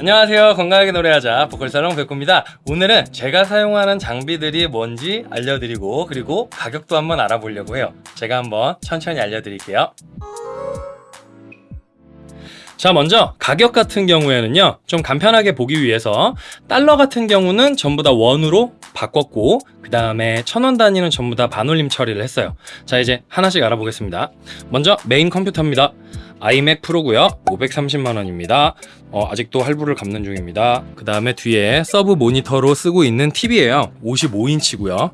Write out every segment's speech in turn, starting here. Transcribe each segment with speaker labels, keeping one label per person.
Speaker 1: 안녕하세요. 건강하게 노래하자 보컬살롱 백구입니다. 오늘은 제가 사용하는 장비들이 뭔지 알려드리고 그리고 가격도 한번 알아보려고 해요. 제가 한번 천천히 알려드릴게요. 자 먼저 가격 같은 경우에는요 좀 간편하게 보기 위해서 달러 같은 경우는 전부 다 원으로 바꿨고 그 다음에 천 원 단위는 전부 다 반올림 처리를 했어요. 자 이제 하나씩 알아보겠습니다. 먼저 메인 컴퓨터입니다 아이맥 프로고요. 530만원입니다. 어, 아직도 할부를 갚는 중입니다. 그 다음에 뒤에 서브 모니터로 쓰고 있는 TV에요. 55인치고요.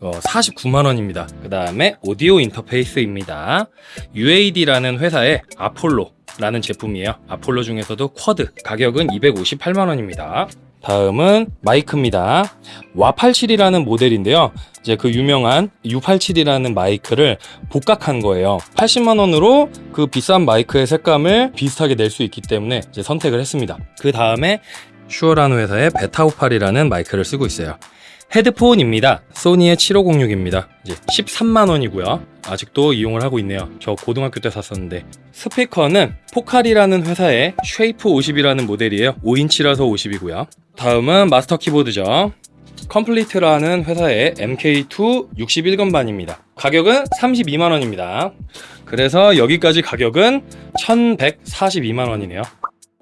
Speaker 1: 어, 49만원입니다. 그 다음에 오디오 인터페이스입니다. UAD라는 회사의 아폴로 라는 제품이에요. 아폴로 중에서도 Quad 가격은 258만원입니다 다음은 마이크입니다. WA87이라는 모델인데요. 이제 그 유명한 U87이라는 마이크를 복각한 거예요. 80만원으로 그 비싼 마이크의 색감을 비슷하게 낼 수 있기 때문에 이제 선택을 했습니다. 그 다음에 슈어라는 회사의 베타58이라는 마이크를 쓰고 있어요. 헤드폰입니다. 소니의 7506입니다. 이제 13만원이고요. 아직도 이용을 하고 있네요. 저 고등학교 때 샀었는데. 스피커는 포칼이라는 회사의 쉐이프 50이라는 모델이에요. 5인치라서 50이고요 다음은 마스터 키보드죠. 컴플리트라는 회사의 MK2 61건반입니다. 가격은 32만원입니다. 그래서 여기까지 가격은 1142만원이네요.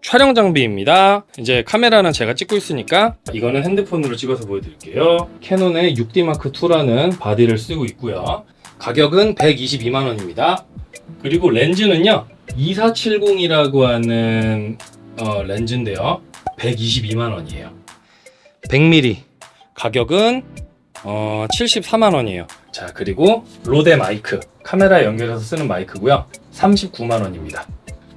Speaker 1: 촬영 장비입니다. 이제 카메라는 제가 찍고 있으니까 이거는 핸드폰으로 찍어서 보여드릴게요. 캐논의 6D 마크 2라는 바디를 쓰고 있고요. 가격은 122만원입니다. 그리고 렌즈는요 2470이라고 하는 어, 렌즈인데요 122만원이에요. 100mm 가격은 어, 74만원이에요. 자 그리고 로데 마이크. 카메라에 연결해서 쓰는 마이크고요. 39만원입니다.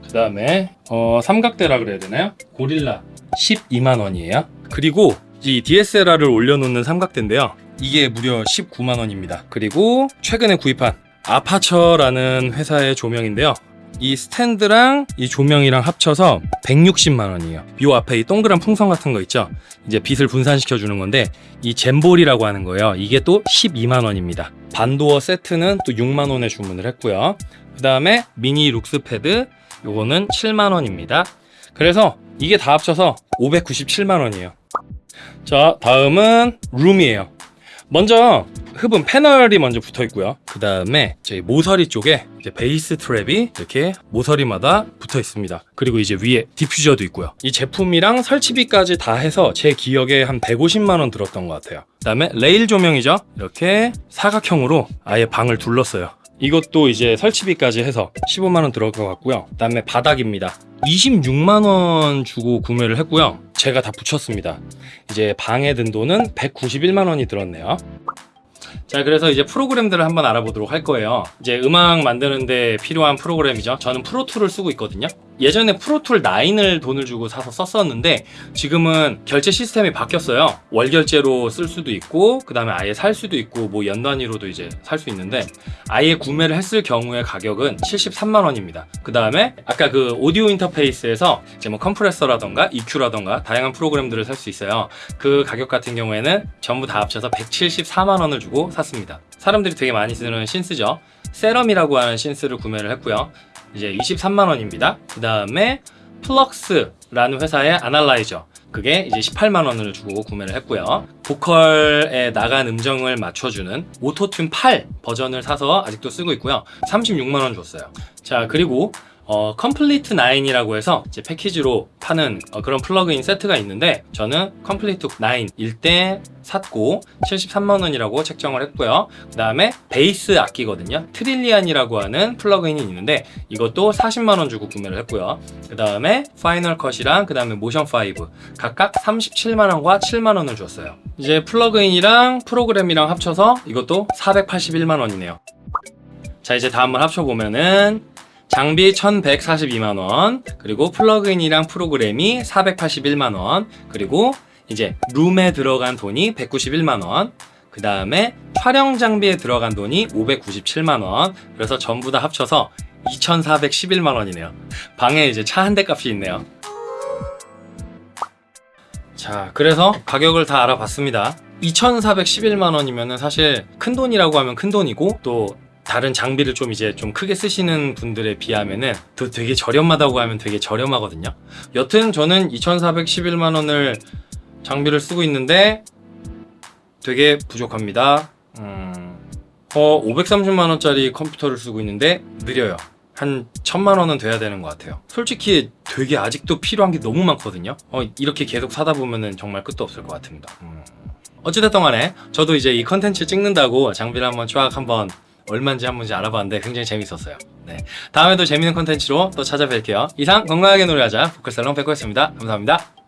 Speaker 1: 그 다음에 어, 삼각대라 그래야 되나요? 고릴라 12만원이에요. 그리고 이 DSLR을 올려놓는 삼각대인데요. 이게 무려 19만원입니다. 그리고 최근에 구입한 아파처라는 회사의 조명인데요 이 스탠드랑 이 조명이랑 합쳐서 160만 원이에요. 이 앞에 이 동그란 풍선 같은 거 있죠? 이제 빛을 분산시켜 주는 건데 이 젠볼이라고 하는 거예요. 이게 또 12만 원입니다. barn door 세트는 또 6만 원에 주문을 했고요. 그 다음에 미니 룩스 패드 요거는 7만 원입니다. 그래서 이게 다 합쳐서 597만 원이에요. 자 다음은 룸이에요 먼저 흡음 패널이 먼저 붙어 있고요. 그 다음에 저희 모서리 쪽에 bass trap이 이렇게 모서리마다 붙어 있습니다. 그리고 이제 위에 디퓨저도 있고요. 이 제품이랑 설치비까지 다 해서 제 기억에 한 150만원 들었던 것 같아요. 그 다음에 레일 조명이죠. 이렇게 사각형으로 아예 방을 둘렀어요 이것도 이제 설치비까지 해서 15만원 들어갈 것 같고요. 그 다음에 바닥입니다. 26만원 주고 구매를 했고요. 제가 다 붙였습니다. 이제 방에 든 돈은 191만원이 들었네요. 자 그래서 이제 프로그램들을 한번 알아보도록 할 거예요. 이제 음악 만드는데 필요한 프로그램이죠. 저는 프로툴을 쓰고 있거든요 예전에 프로툴 9을 돈을 주고 사서 썼었는데 지금은 결제 시스템이 바뀌었어요. 월 결제로 쓸 수도 있고 그 다음에 아예 살 수도 있고 뭐 연 단위로도 이제 살 수 있는데 아예 구매를 했을 경우에 가격은 73만원입니다. 그 다음에 아까 그 오디오 인터페이스에서 이제 뭐 컴프레서라던가 EQ라던가 다양한 프로그램들을 살 수 있어요. 그 가격 같은 경우에는 전부 다 합쳐서 174만원을 주고 샀습니다. 사람들이 되게 많이 쓰는 synth죠. 세럼이라고 하는 synth를 구매를 했고요 이제 23만원입니다. 그 다음에 플럭스라는 회사의 analyzer. 그게 이제 18만원을 주고 구매를 했고요. 보컬에 나간 음정을 맞춰주는 오토튠 8 버전을 사서 아직도 쓰고 있고요. 36만원 줬어요. 자 그리고 어, 컴플리트 9이라고 해서 이제 패키지로 파는 어, 그런 플러그인 세트가 있는데 저는 컴플리트 9일 때 샀고 73만원이라고 책정을 했고요. 그 다음에 베이스 악기거든요. 트릴리안이라고 하는 플러그인이 있는데 이것도 40만원 주고 구매를 했고요. 그 다음에 파이널 컷이랑 그 다음에 모션 5 각각 37만원과 7만원을 줬어요. 이제 플러그인이랑 프로그램이랑 합쳐서 이것도 481만원이네요. 자 이제 다 한번 합쳐보면은 장비 1142만원 그리고 플러그인이랑 프로그램이 481만원 그리고 이제 룸에 들어간 돈이 191만원 그 다음에 촬영 장비에 들어간 돈이 597만원. 그래서 전부 다 합쳐서 2411만원이네요. 방에 이제 차 한 대 값이 있네요. 자 그래서 가격을 다 알아봤습니다. 2411만원이면 사실 큰돈이라고 하면 큰돈이고 또 다른 장비를 좀 이제 좀 크게 쓰시는 분들에 비하면은 또 되게 저렴하다고 하면 되게 저렴하거든요. 여튼 저는 2,411만 원을 장비를 쓰고 있는데 되게 부족합니다. 음, 어, 530만 원짜리 컴퓨터를 쓰고 있는데 느려요. 한 천만 원은 돼야 되는 것 같아요. 솔직히 되게 아직도 필요한 게 너무 많거든요. 어, 이렇게 계속 사다 보면은 정말 끝도 없을 것 같습니다. 음. 어찌됐든 간에 저도 이제 이 컨텐츠 찍는다고 장비를 한번 쫙 한번 얼마인지 한번 이제 알아봤는데 굉장히 재밌었어요. 네. 다음에도 재밌는 컨텐츠로 또 찾아뵐게요. 이상 건강하게 노래하자 포크살롱 백호였습니다. 감사합니다.